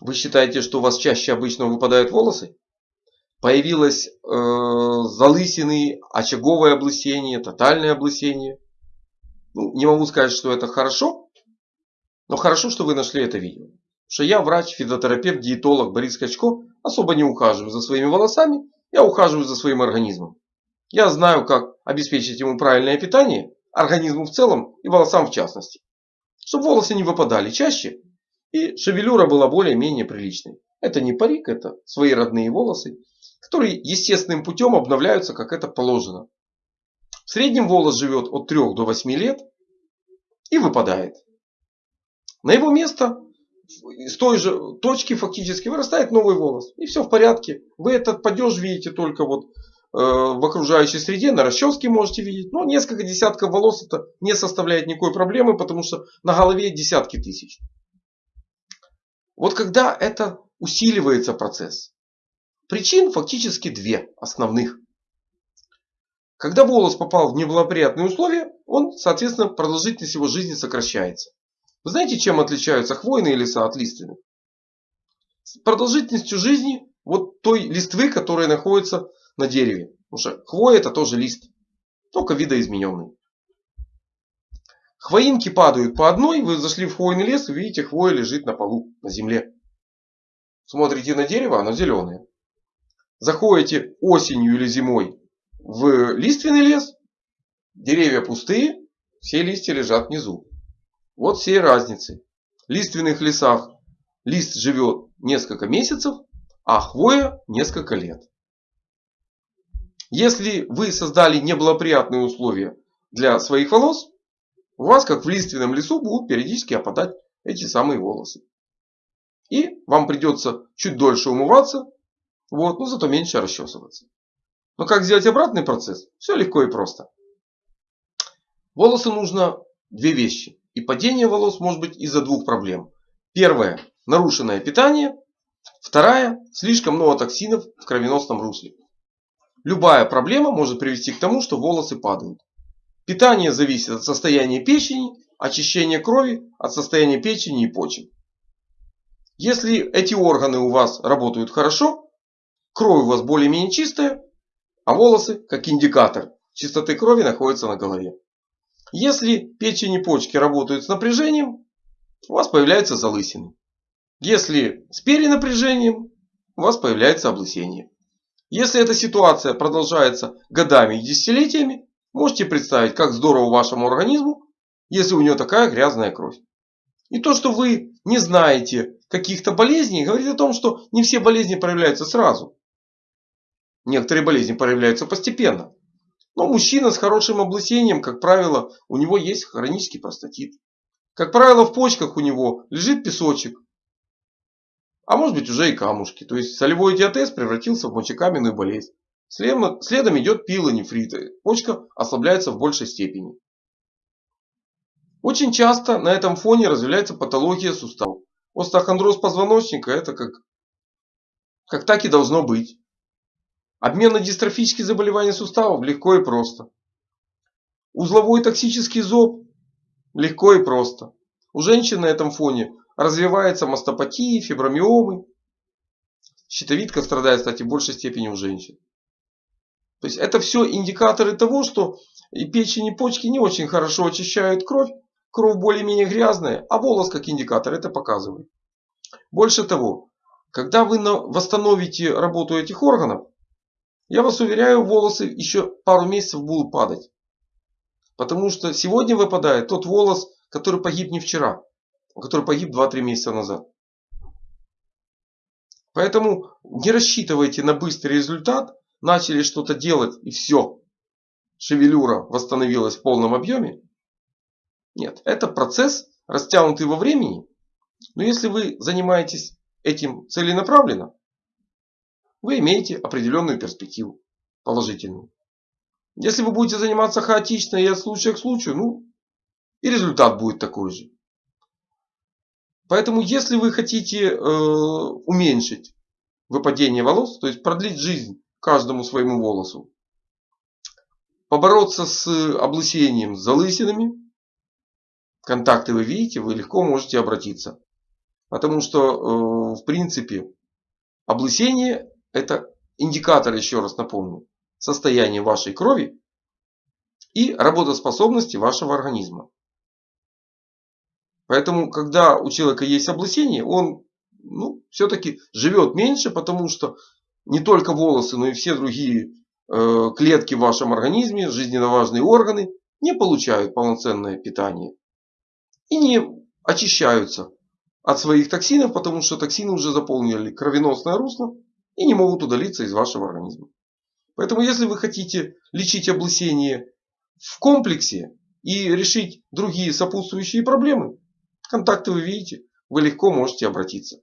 Вы считаете, что у вас чаще обычно выпадают волосы? Появилось э, залысины, очаговое облысение, тотальное облысение. Ну, не могу сказать, что это хорошо, но хорошо, что вы нашли это видео. Что я врач, физиотерапевт, диетолог Борис Качко, особо не ухаживаю за своими волосами, я ухаживаю за своим организмом. Я знаю, как обеспечить ему правильное питание, организму в целом и волосам в частности. Чтобы волосы не выпадали чаще и шевелюра была более-менее приличной. Это не парик, это свои родные волосы, которые естественным путем обновляются, как это положено. В среднем волос живет от 3 до 8 лет и выпадает. На его место с той же точки фактически вырастает новый волос. И все в порядке. Вы этот падеж видите только вот э, в окружающей среде, на расческе можете видеть. Но несколько десятков волос это не составляет никакой проблемы, потому что на голове десятки тысяч. Вот когда это усиливается процесс. Причин фактически две основных. Когда волос попал в неблагоприятные условия, он, соответственно, продолжительность его жизни сокращается. Вы знаете, чем отличаются хвойные леса от лиственных? С продолжительностью жизни вот той листвы, которая находится на дереве. Потому что хвоя это тоже лист, только видоизмененный. Хвоинки падают по одной, вы зашли в хвойный лес и видите, хвоя лежит на полу, на земле. Смотрите на дерево, оно зеленое. Заходите осенью или зимой в лиственный лес, деревья пустые, все листья лежат внизу. Вот все разницы. В лиственных лесах лист живет несколько месяцев, а хвоя несколько лет. Если вы создали неблагоприятные условия для своих волос, у вас, как в лиственном лесу, будут периодически опадать эти самые волосы. И вам придется чуть дольше умываться, вот, но зато меньше расчесываться. Но как сделать обратный процесс? Все легко и просто. Волосы нужно две вещи. И падение волос может быть из-за двух проблем. Первое – нарушенное питание. Вторая – слишком много токсинов в кровеносном русле. Любая проблема может привести к тому, что волосы падают. Питание зависит от состояния печени, очищения крови, от состояния печени и почек. Если эти органы у вас работают хорошо, кровь у вас более-менее чистая, а волосы, как индикатор чистоты крови, находятся на голове. Если печень и почки работают с напряжением, у вас появляются залысины. Если с перенапряжением, у вас появляется облысение. Если эта ситуация продолжается годами и десятилетиями, можете представить, как здорово вашему организму, если у него такая грязная кровь. И то, что вы не знаете каких-то болезней, говорит о том, что не все болезни проявляются сразу. Некоторые болезни проявляются постепенно. Но мужчина с хорошим облысением, как правило, у него есть хронический простатит. Как правило, в почках у него лежит песочек. А может быть уже и камушки. То есть солевой диатез превратился в мочекаменную болезнь. Следом, идет пилонефрит. Почка ослабляется в большей степени. Очень часто на этом фоне развивается патология суставов. Остеохондроз позвоночника это как, как так и должно быть. Обмен на дистрофические заболевания суставов легко и просто. Узловой токсический зоб легко и просто. У женщин на этом фоне развивается мастопатия, фибромиомы. Щитовидка страдает, кстати, в большей степени у женщин. То есть это все индикаторы того, что и печень, и почки не очень хорошо очищают кровь. Кровь более-менее грязная, а волос как индикатор это показывает. Больше того, когда вы восстановите работу этих органов, я вас уверяю, волосы еще пару месяцев будут падать. Потому что сегодня выпадает тот волос, который погиб не вчера, который погиб 2-3 месяца назад. Поэтому не рассчитывайте на быстрый результат. Начали что-то делать и все. Шевелюра восстановилась в полном объеме. Нет, это процесс растянутый во времени. Но если вы занимаетесь этим целенаправленно, вы имеете определенную перспективу. Положительную. Если вы будете заниматься хаотично и от случая к случаю, ну и результат будет такой же. Поэтому если вы хотите э, уменьшить выпадение волос, то есть продлить жизнь каждому своему волосу, побороться с облысением, с залысинами, контакты вы видите, вы легко можете обратиться. Потому что в принципе облысение это индикатор, еще раз напомню, состояния вашей крови и работоспособности вашего организма. Поэтому, когда у человека есть облысение, он ну, все-таки живет меньше, потому что не только волосы, но и все другие э, клетки в вашем организме, жизненно важные органы, не получают полноценное питание. И не очищаются от своих токсинов, потому что токсины уже заполнили кровеносное русло и не могут удалиться из вашего организма. Поэтому, если вы хотите лечить облысение в комплексе и решить другие сопутствующие проблемы, контакты вы видите, вы легко можете обратиться.